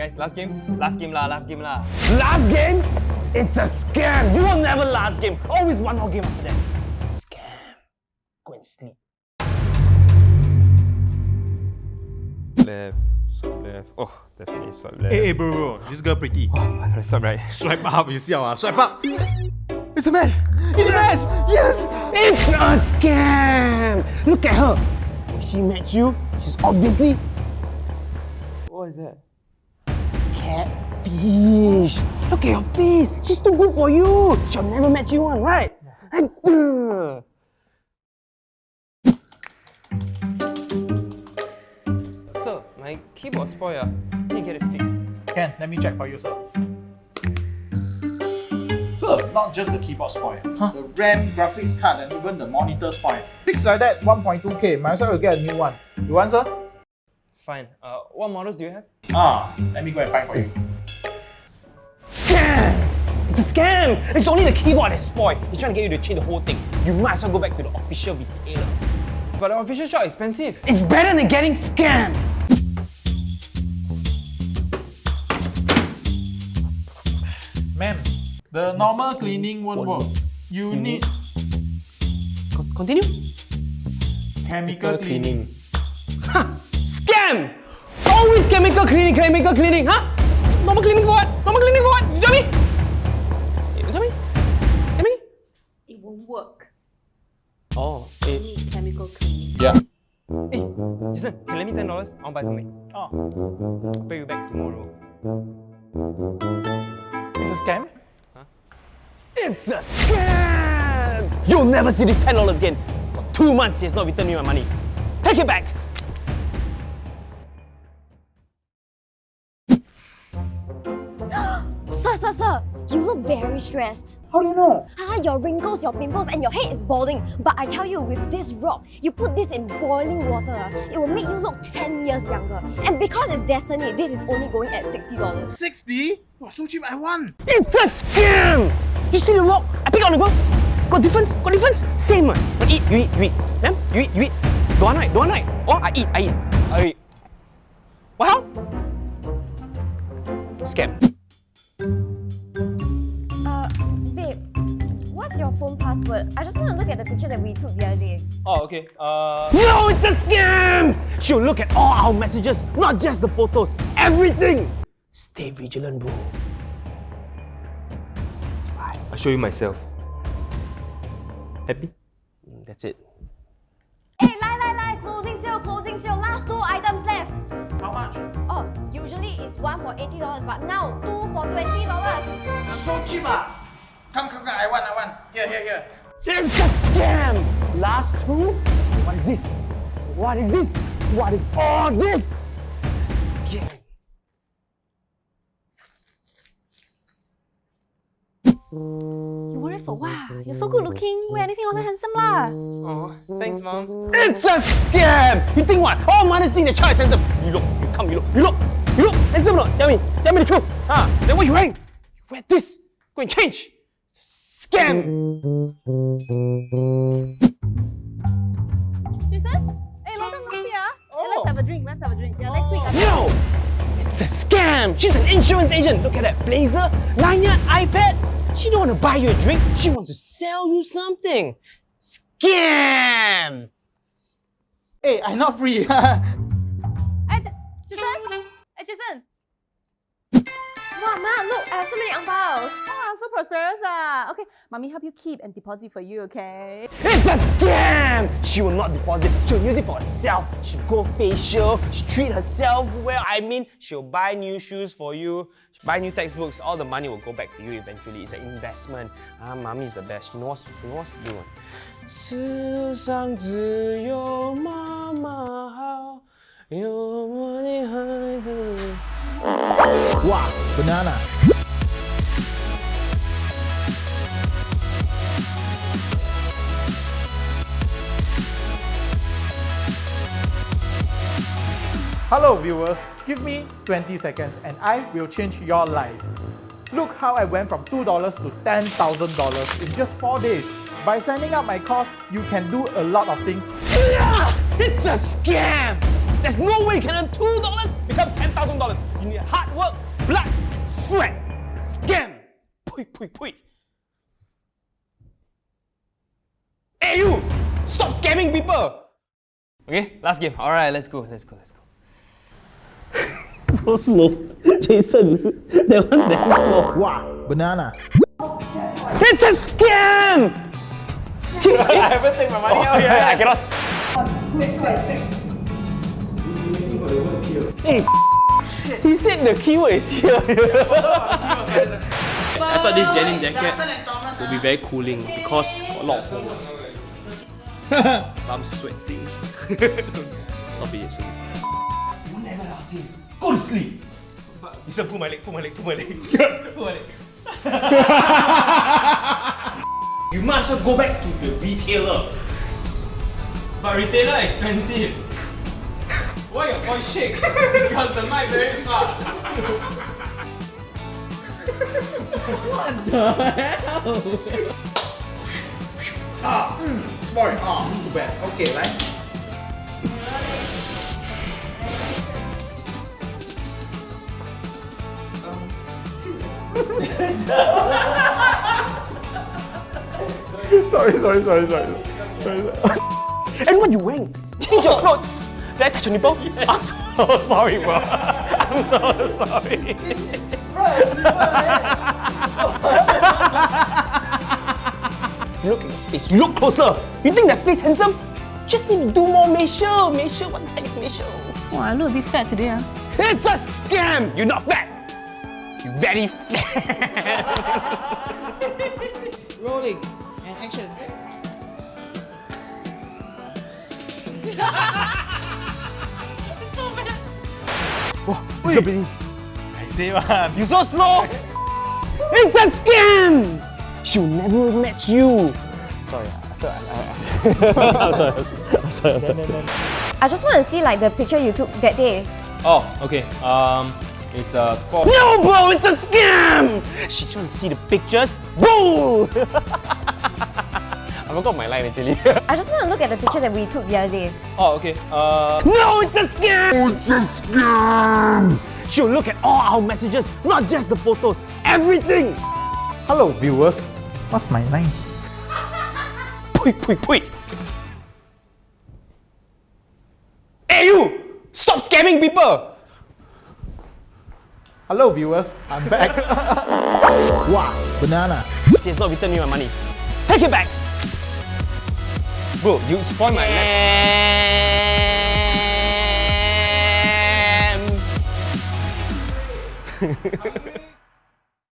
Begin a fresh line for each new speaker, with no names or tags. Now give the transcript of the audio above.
guys, last game? Last game lah, last game lah.
Last game? It's a scam. You will never last game. Always one more game after that. Scam. Go and sleep.
Left, swipe left. Oh, definitely swipe left.
Hey, hey bro, bro, this girl pretty.
Oh, I gotta swipe right.
Swipe up, you see how? Ah, swipe up.
It's a man! It's a man!
Yes! It's a scam! Look at her. When she met you, she's obviously
What is that?
Catfish. Look at your face. She's too good for you. She'll never match you one, right? And, uh,
Sir, my keyboard spoiled. ah. Need to get it fixed.
Can, let me check for you, sir. Sir, not just the keyboard spoil. The RAM, graphics card, and even the monitor spoil. Fix like that, 1.2k. Might as well get a new one. You want, sir?
Fine. Uh, what models do you have?
Ah, let me go and find for you.
scam! It's a scam! It's only the keyboard that's spoiled. He's trying to get you to change the whole thing. You might as well go back to the official retailer.
But the official shop is expensive.
It's better than getting scammed!
Ma'am, the normal cleaning won't work. You need
Con- continue?
chemical cleaning.
Ha! Scam! Always chemical cleaning, chemical cleaning, huh? Normal cleaning for what? Normal cleaning for what? You tell me? You tell me? Tell me?
It won't work.
Oh,
You
eh,
need chemical cleaning.
Yeah.
Hey, Jason, can you lend me ten dollars? I want to buy something.
Oh,
I'll pay you back tomorrow.
it's a scam? Huh?
It's a scam! You'll never see this $10 again. For two months, he has not returned me my money. Take it back!
Sir, sir, sir, you look very stressed.
How do you know?
Ah, your wrinkles, your pimples, and your head is balding. But I tell you, with this rock, you put this in boiling water, it will make you look 10 years younger. And because it's destiny, this is only going at $60.
60? Wow, so cheap, I won!
It's a scam! You see the rock? I pick on the ground. Got difference? Got difference? Same one. You eat, you eat, you eat. Ma'am, you eat, you eat. Don't want right? Don't want right? Or I eat, I eat. I eat. What how? Scam.
Phone password? I just want to look at the picture that we took the other day.
Oh, okay. Uh,
No, it's a scam! She'll look at all our messages, not just the photos. Everything! Stay vigilant, bro.
I'll show you myself. Happy?
Mm, That's it.
Hey, lie, lie, lie, closing sale, closing sale, last two items left.
How much?
Oh, usually it's one for $80, but now two for $20.
So cheap ah! Come, come, come, I want, I want. Here, here, here.
It's a scam! Last two? What is this? What is this? What is all this? It's a scam.
You worried for what? You're so good looking. Wear anything also handsome lah.
Oh, thanks, mom.
It's a scam! You think what? All mothers think the child is handsome. You look, you come, you look, you look, you look handsome or not? Tell me, tell me the truth. Ah, then what you wearing? You wear this. Go and change. It's a scam.
Jason? Hey, long time no see ah. Hey, let's have a drink. Let's have a drink. Yeah, next week. I
No! It's a scam! She's an insurance agent! Look at that blazer, lanyard, iPad! She don't want to buy you a drink, she wants to sell you something! Scam!
Hey, I'm not free.
Hey, Jason? Hey, Jason.
Wow, Ma, look, I have so many ang baos.
Ah, so prosperous ah. Okay, mommy help you keep and deposit for you, okay?
It's a scam! She will not deposit, she'll use it for herself. She'll go facial, she treat herself well. I mean, she'll buy new shoes for you, buy new textbooks, all the money will go back to you eventually. It's an investment. Ah, mommy is the best. She knows, she knows what to do. 世上只有妈妈好，有我的孩子。哇！
Banana. Hello viewers, give me 20 seconds and I will change your life. Look how I went from $2 to $10,000 in just 4 days. By signing up my course, you can do a lot of things!
It's a scam! There's no way you can earn $2 become $10,000. You need hard work, blood, sweat, scam. Pui, pui, pui. Hey you! Stop scamming people! Okay, last game. Alright, let's go, let's go, let's go. So slow. Jason, that one damn slow.
Wow, banana.
It's a scam!
I haven't taken my money oh, out
I cannot. Hey, he said the keyword is here.
I thought this denim jacket would be very cooling because a lot of foam. I'm sweating. Stop it, Jason.
Go to sleep. But He said, pull my leg, pull my leg, pull my leg. pull my leg. you must well go back to the retailer.
But retailer expensive. Why your voice shake? because the mic very far.
Smart. Ah, too bad. Okay, right? sorry, sorry, sorry, sorry. Sorry.
And what you wearing? Change your clothes. Did I touch your nipple? I'm so sorry, bro. I'm so sorry. look at your face. Look closer. You think that face handsome? Just need to do more facial. Facial. What the heck is facial?
Oh, I look a bit fat today. ah.
It's a scam. You're not fat. You're very fat.
Rolling and action.
It's the beginning. I say man. You so slow. It's a scam. She'll never match you. Sorry, I felt I, I, I'm sorry. I'm sorry. I'm sorry.
I just want to see like the picture you took that day.
Oh, okay. Um, it's a four.
No, bro, it's a scam. She trying to see the pictures. Boo! I forgot my line actually.
I just want to look at the picture that we took the other day.
Oh, okay. Uh,
no, it's a scam. It's a scam. She'll look at all our messages, not just the photos. Everything.
Hello, viewers. What's my line?
Pui, pui, pui. Hey, you! Stop scamming people.
Hello, viewers. I'm back. wow, banana.
She has not returned me my money. Take it back. Bro, you spoil my Scam.